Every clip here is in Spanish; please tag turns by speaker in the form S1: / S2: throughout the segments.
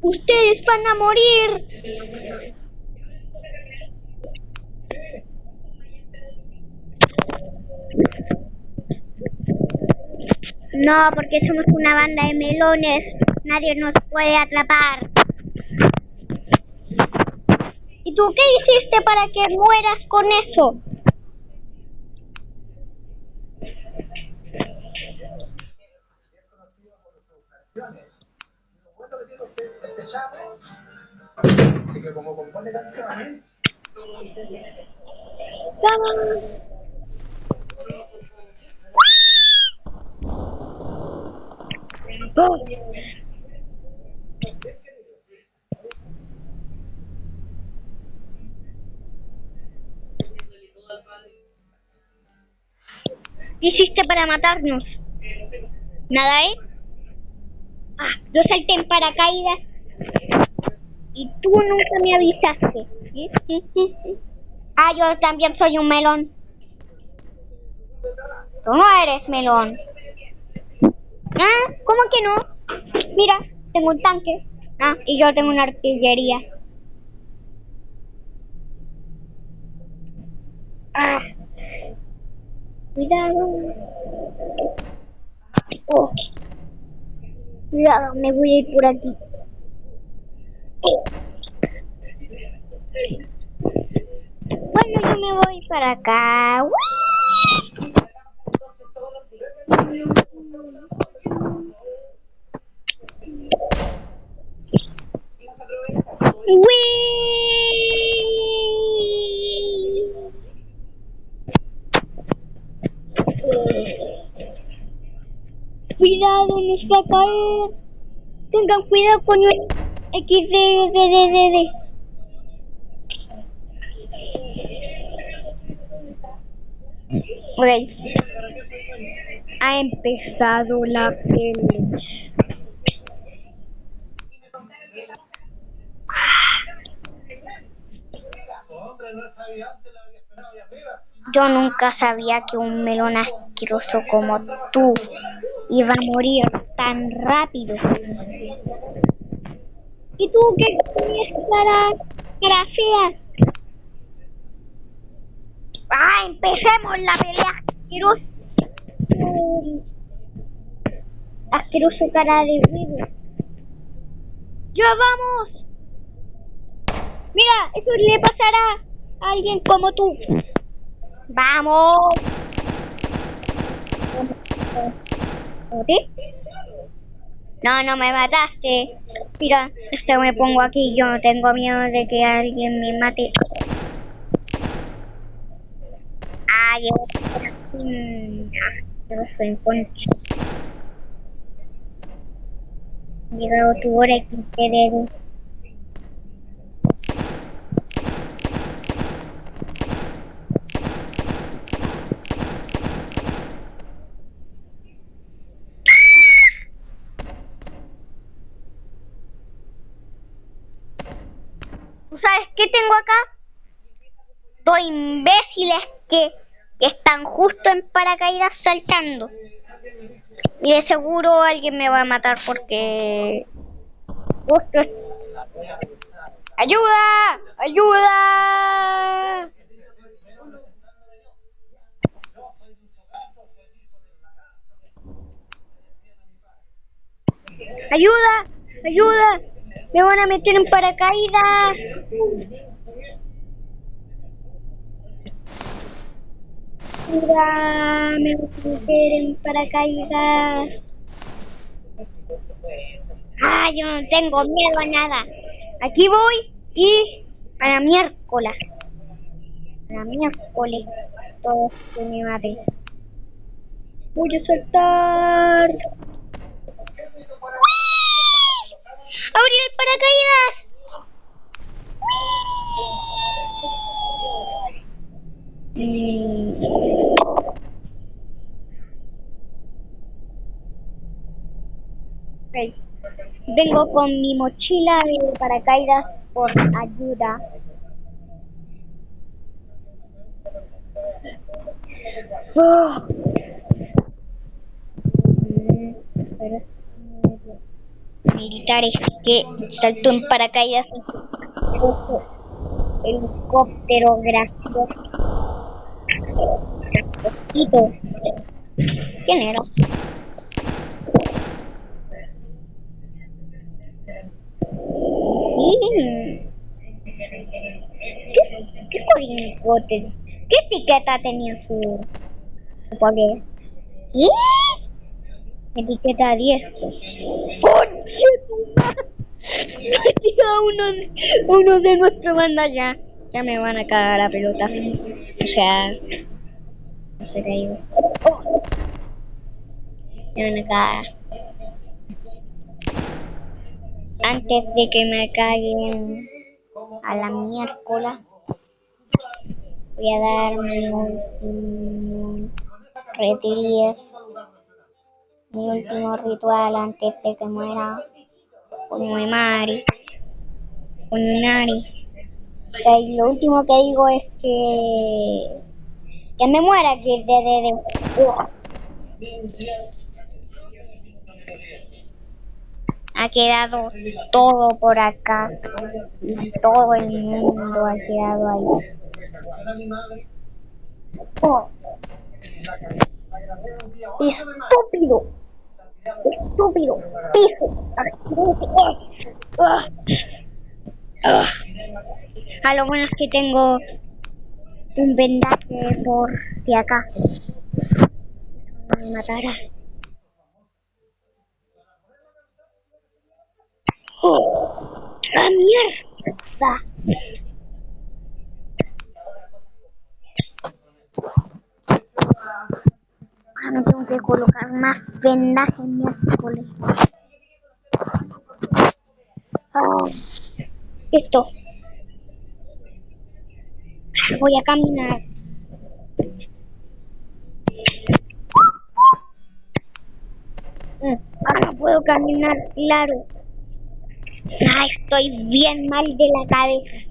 S1: Ustedes van a morir. No, porque somos una banda de melones. Nadie nos puede atrapar. ¿Y tú qué hiciste para que mueras con eso?
S2: Y que como compone canciones,
S1: ¿Qué hiciste para matarnos? ¿Nada, eh? Ah, yo salté en paracaídas y tú nunca me avisaste. Ah, yo también soy un melón. Tú no eres melón. Ah, ¿cómo que no? Mira, tengo un tanque. Ah, y yo tengo una artillería. Ah. Cuidado. Oh. Cuidado, me voy a ir por aquí. Bueno, yo me voy para acá. Cuidado, nos va a caer. Tengan cuidado con el XD. Ok. Ha empezado la pelea. Yo nunca sabía que un melón asqueroso como tú iba a morir tan rápido. ¿Y tú qué tenías cara, cara? ¡Ah! Empecemos la pelea asqueroso. Asqueroso cara de huevo. ¡Ya vamos! Mira, eso le pasará a alguien como tú. ¡Vamos! No, no me mataste. Mira, esto me pongo aquí. Yo no tengo miedo de que alguien me mate. Ay, yo soy en concha. Llegado tu hora y te sabes qué tengo acá? Dos imbéciles que, que están justo en paracaídas saltando. Y de seguro alguien me va a matar porque... ¡Ayuda! ¡Ayuda! ¡Ayuda! ¡Ayuda! Me van a meter en paracaídas. Me voy a meter en paracaídas. Ah, yo no tengo miedo a nada. Aquí voy y a la miércoles. A la miércoles. Todos se me maten. Voy a saltar. ¡Abrir el paracaídas! Vengo con mi mochila de paracaídas por ayuda. Oh. Militares que saltó en paracaídas su helicóptero gracioso. ¿Quién era? ¿Qué, qué corincote? ¿Qué etiqueta tenía su, su paquete? Etiqueta 10. ¡Conche Tira uno, uno de nuestra banda ya. Ya me van a cagar la pelota. O sea. No qué digo. Oh. Me van a cagar. Antes de que me caguen a la miércoles, voy a dar mi último retiro, mi último ritual antes de que muera con madre, con nari. O sea, y lo último que digo es que que me muera que de, de, de- ha quedado todo por acá todo el mundo ha quedado ahí. Oh. Estúpido, estúpido, piso, asqueroso. Ah. Ah. A lo bueno es que tengo un vendaje por de acá. Me matará. ¡Oh! ¡La mierda! Ahora tengo que colocar más vendaje miércoles. Ah, Esto. Voy a caminar. Mm, Ahora puedo caminar, claro. Ah, estoy bien mal de la cabeza.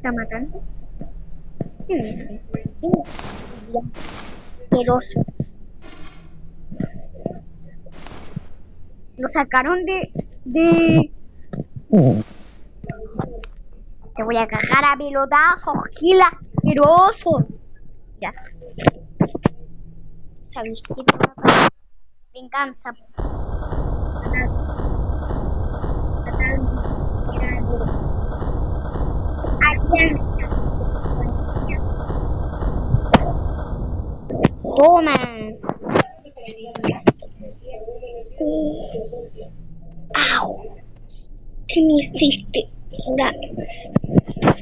S1: ¿Está matando? ¿Quién es ese? ¿Quién es ese? Bien asqueroso. Lo sacaron de... de... Te voy a cagar a pelotazos, gil asqueroso. Ya. ¿Sabéis qué? Venganza. Matar. Matar. Era duro. Alianza. Toma. Au. Ahora,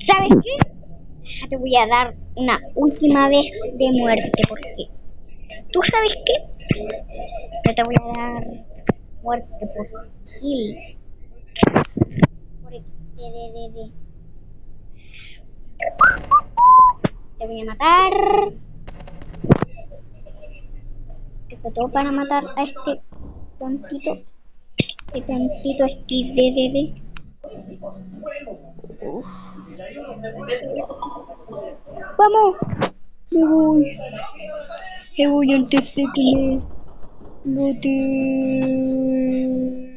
S1: ¿Sabes qué? Te voy a dar una última vez de muerte porque ¿Tú sabes qué? Yo te voy a dar muerte por kill. Por de. Te voy a matar. Esto todo para matar a este tontito. Este tontito este de. Vamos. Me voy. Me voy antes de que me bote. Uf.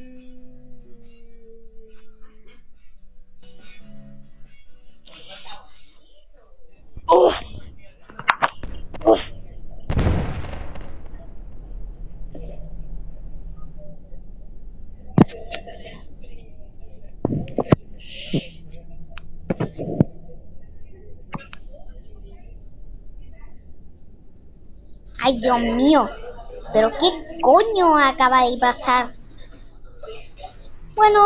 S1: Ay, Dios mío. ¿Pero qué coño acaba de pasar? Bueno,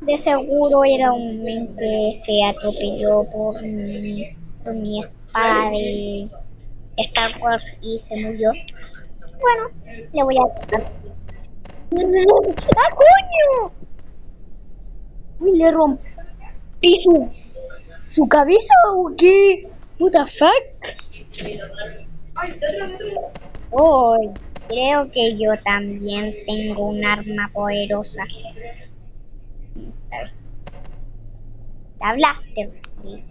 S1: de seguro era un men que se atropelló por mi, por mi espada de Star Wars y se murió. Bueno, le voy a tocar. ¡Ah, coño! Uy, le rompí su, su cabeza o qué? What the fuck? Oh, creo que yo también tengo un arma poderosa. La blaster. sí.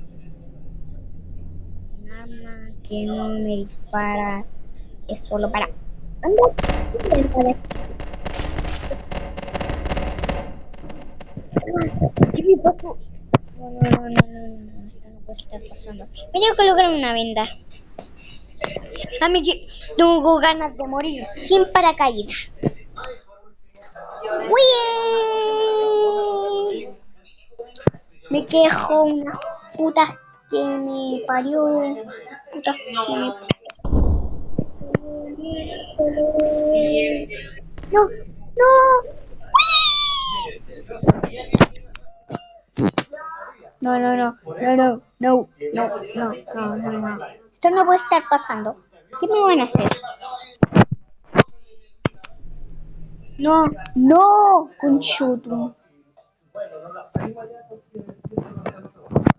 S1: Un arma que no me dispara. Es solo para... Anda. ¿Qué me? No, no, no, no, no, tengo que una venda. A mí tengo ganas de morir sin paracaídas. ¡Uy! Me quejo una puta que me parió. Que me... No, no. No, no, no, no, no, no, no, no, no, no, no. Esto no puede estar pasando. ¿Qué me van a hacer? No, no, conchuto.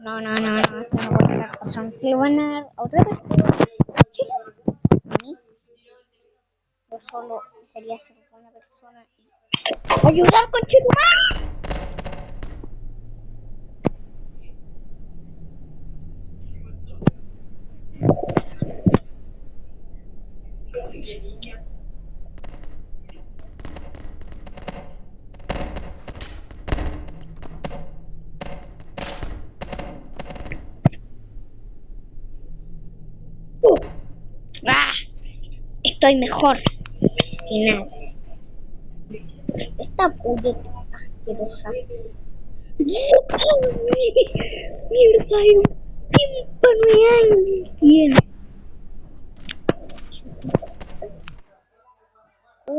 S1: No, no, no, no, esto no puede estar pasando. ¿Qué van a dar otra vez? ¿Sí? ¿A mí? Yo solo sería ser buena persona y... ¡Ayudar, conchuto! ¡Ah! Estoy mejor que nada. Esta puta asquerosa. Mierda, hay un tímpano y alguien.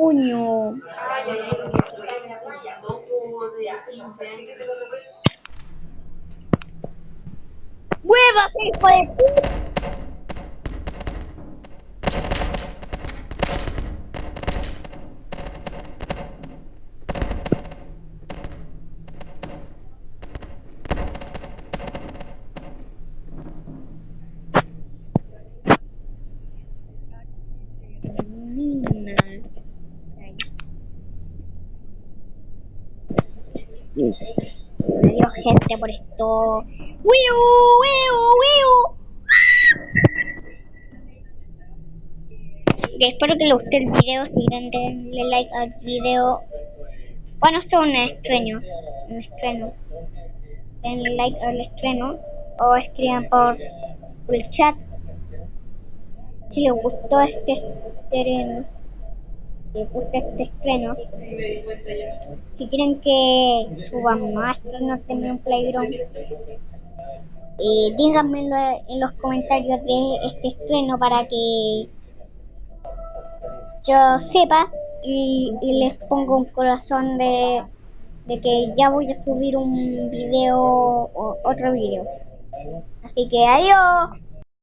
S1: Coño. ¡Muévase, hijo de! Adiós esto. ¡Wiu! Espero que les guste el video. Si quieren denle like al video. Bueno, esto es un estreno. Un estreno. Denle like al estreno. O escriban por el chat. Si les gustó este estreno. Les gusta este estreno. Si quieren que subamos más estrenos de un Playground. Eh, díganmelo en los comentarios de este estreno para que yo sepa y, y les pongo un corazón de, de que ya voy a subir un video o otro video. Así que adiós.